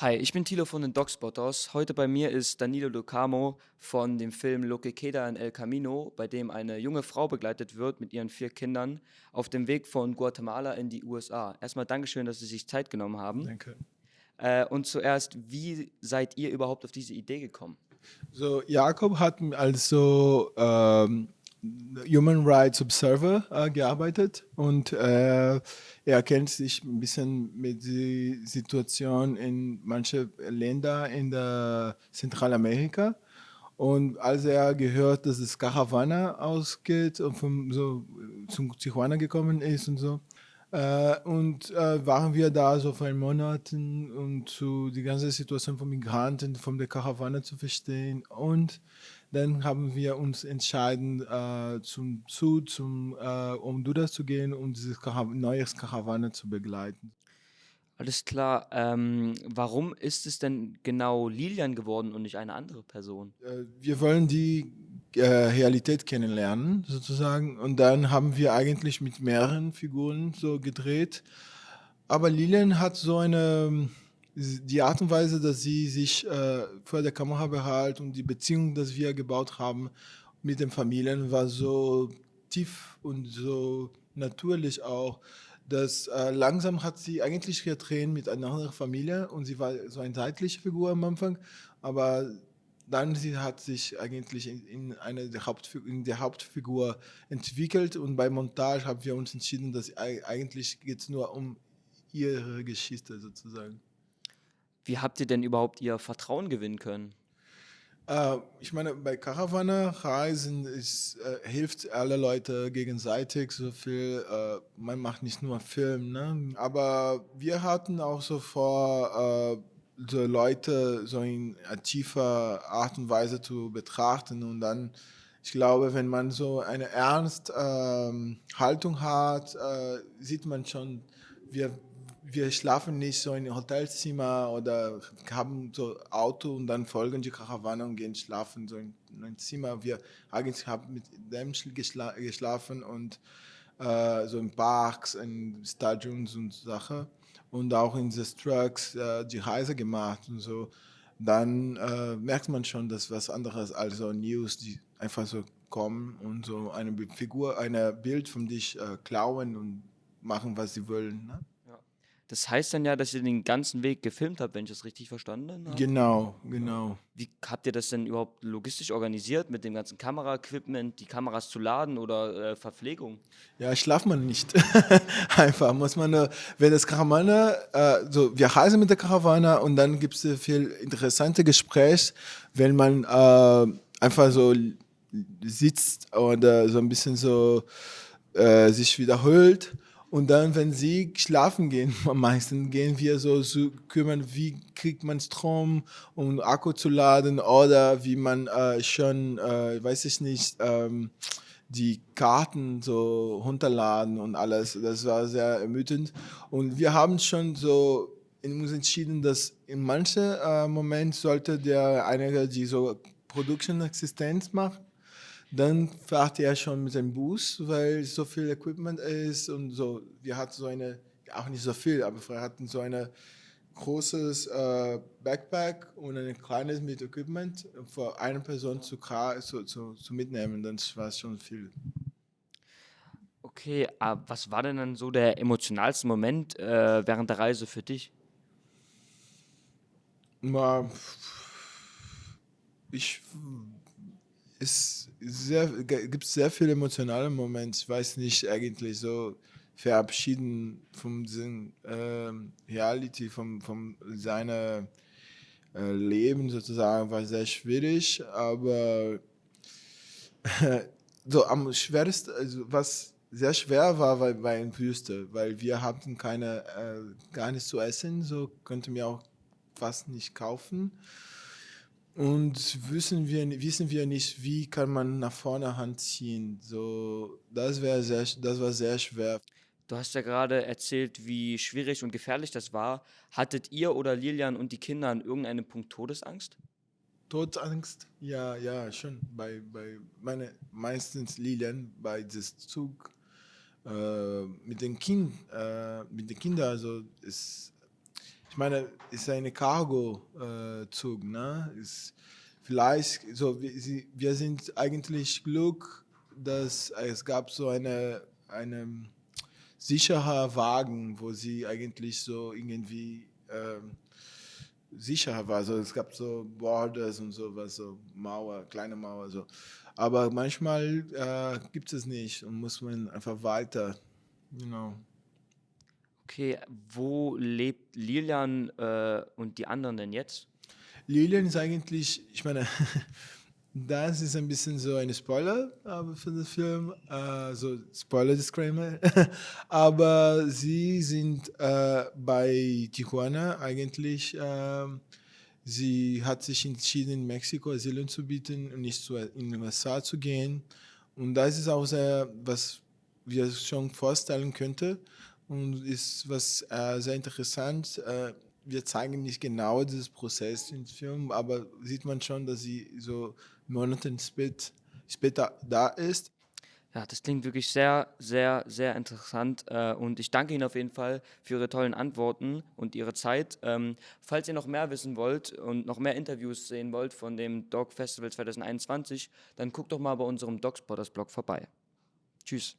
Hi, ich bin Thilo von den Dogspotters. Heute bei mir ist Danilo Lucamo von dem Film Lo que queda en el camino, bei dem eine junge Frau begleitet wird mit ihren vier Kindern auf dem Weg von Guatemala in die USA. Erstmal Dankeschön, dass Sie sich Zeit genommen haben. Danke. Äh, und zuerst, wie seid ihr überhaupt auf diese Idee gekommen? So, Jakob hat also ähm, Human Rights Observer äh, gearbeitet und äh, er kennt sich ein bisschen mit der Situation in manchen Ländern in der Zentralamerika. Und als er gehört, dass es Caravana ausgeht und vom, so zum Tijuana gekommen ist und so, äh, und äh, waren wir da so für einen Monat um zu die ganze Situation von Migranten, von der Karawane zu verstehen. Und dann haben wir uns entschieden, äh, zum Zug, zum, äh, um Dudas zu gehen, um dieses Karaw neues Karawane zu begleiten. Alles klar. Ähm, warum ist es denn genau Lilian geworden und nicht eine andere Person? Äh, wir wollen die äh, Realität kennenlernen, sozusagen. Und dann haben wir eigentlich mit mehreren Figuren so gedreht. Aber Lilian hat so eine, die Art und Weise, dass sie sich äh, vor der Kamera behält und die Beziehung, die wir gebaut haben mit den Familien, war so tief und so natürlich auch, dass äh, langsam hat sie eigentlich getrennt mit einer anderen Familie und sie war so eine seitliche Figur am Anfang, aber dann sie hat sich eigentlich in, in eine der Hauptfigur, in der Hauptfigur entwickelt und bei Montage haben wir uns entschieden, dass eigentlich geht es nur um ihre Geschichte sozusagen. Wie habt ihr denn überhaupt ihr Vertrauen gewinnen können? Äh, ich meine, bei Karawane reisen ist, äh, hilft alle Leute gegenseitig so viel. Äh, man macht nicht nur Film, ne? aber wir hatten auch so vor, äh, so Leute so in tiefer Art und Weise zu betrachten und dann, ich glaube, wenn man so eine ernste ähm, hat, äh, sieht man schon, wir, wir schlafen nicht so in Hotelzimmer oder haben so Auto und dann folgen die Karawane und gehen schlafen so in, ein Zimmer. Wir eigentlich haben mit dem geschla geschlafen und äh, so in Parks, in Stadions und Sachen und auch in the Trucks äh, die Reise gemacht und so, dann äh, merkt man schon, dass was anderes als so News, die einfach so kommen und so eine Figur, ein Bild von dich äh, klauen und machen, was sie wollen. Ne? Das heißt dann ja, dass ihr den ganzen Weg gefilmt habt, wenn ich das richtig verstanden habe? Genau, genau. Wie habt ihr das denn überhaupt logistisch organisiert mit dem ganzen Kameraequipment, die Kameras zu laden oder äh, Verpflegung? Ja, schlaft man nicht. Einfach muss man, äh, wenn das Karawane, äh, so wir reisen mit der Karawane und dann gibt es viel interessante Gespräche, wenn man äh, einfach so sitzt oder so ein bisschen so äh, sich wiederholt und dann, wenn sie schlafen gehen, am meisten gehen wir so zu kümmern, wie kriegt man Strom, um Akku zu laden oder wie man äh, schon, äh, weiß ich nicht, ähm, die Karten so runterladen und alles. Das war sehr ermüdend. Und wir haben schon so in uns entschieden, dass in manchen äh, Moment sollte der einige, die so Production Existenz macht, dann fährt er schon mit seinem Bus, weil so viel Equipment ist und so. Wir hatten so eine, auch nicht so viel, aber wir hatten so ein großes äh, Backpack und ein kleines mit Equipment für eine Person zu, zu, zu, zu mitnehmen. Das war schon viel. Okay, aber was war denn dann so der emotionalste Moment äh, während der Reise für dich? Ich es sehr, gibt sehr viele emotionale Momente. Ich weiß nicht eigentlich so verabschieden von diesem äh, Reality, von, von seiner äh, Leben sozusagen, war sehr schwierig, aber so am schwersten, also was sehr schwer war, war bei in Wüste, weil wir hatten keine, äh, gar nichts zu essen, so konnten wir auch fast nicht kaufen. Und wissen wir, wissen wir nicht, wie kann man nach vorne Hand ziehen. So, das, sehr, das war sehr schwer. Du hast ja gerade erzählt, wie schwierig und gefährlich das war. Hattet ihr oder Lilian und die Kinder an irgendeinem Punkt Todesangst? Todesangst? Ja, ja, schon. Bei, bei meine, meistens Lilian bei diesem Zug äh, mit den Kind, äh, mit den Kindern, also ist ich meine, ist eine Cargo-Zug, ne? Ist vielleicht, so, wir, wir sind eigentlich Glück, dass es gab so eine, eine sicherer Wagen, wo sie eigentlich so irgendwie ähm, sicher war. Also es gab so Borders und sowas, so Mauer, kleine Mauer, so. Aber manchmal äh, gibt es nicht und muss man einfach weiter, you know. Okay, wo lebt Lilian äh, und die anderen denn jetzt? Lilian ist eigentlich, ich meine, das ist ein bisschen so ein Spoiler aber für den Film, äh, so Spoiler-Disclaimer. aber sie sind äh, bei Tijuana eigentlich. Äh, sie hat sich entschieden, in Mexiko Asyl zu bieten und nicht zu, in den USA zu gehen. Und das ist auch sehr, was wir schon vorstellen könnten und ist was äh, sehr interessant. Äh, wir zeigen nicht genau dieses Prozess im Film, aber sieht man schon, dass sie so Monate später da ist. Ja, das klingt wirklich sehr, sehr, sehr interessant äh, und ich danke Ihnen auf jeden Fall für Ihre tollen Antworten und Ihre Zeit. Ähm, falls ihr noch mehr wissen wollt und noch mehr Interviews sehen wollt von dem Dog Festival 2021, dann guckt doch mal bei unserem Dogspotters Blog vorbei. Tschüss.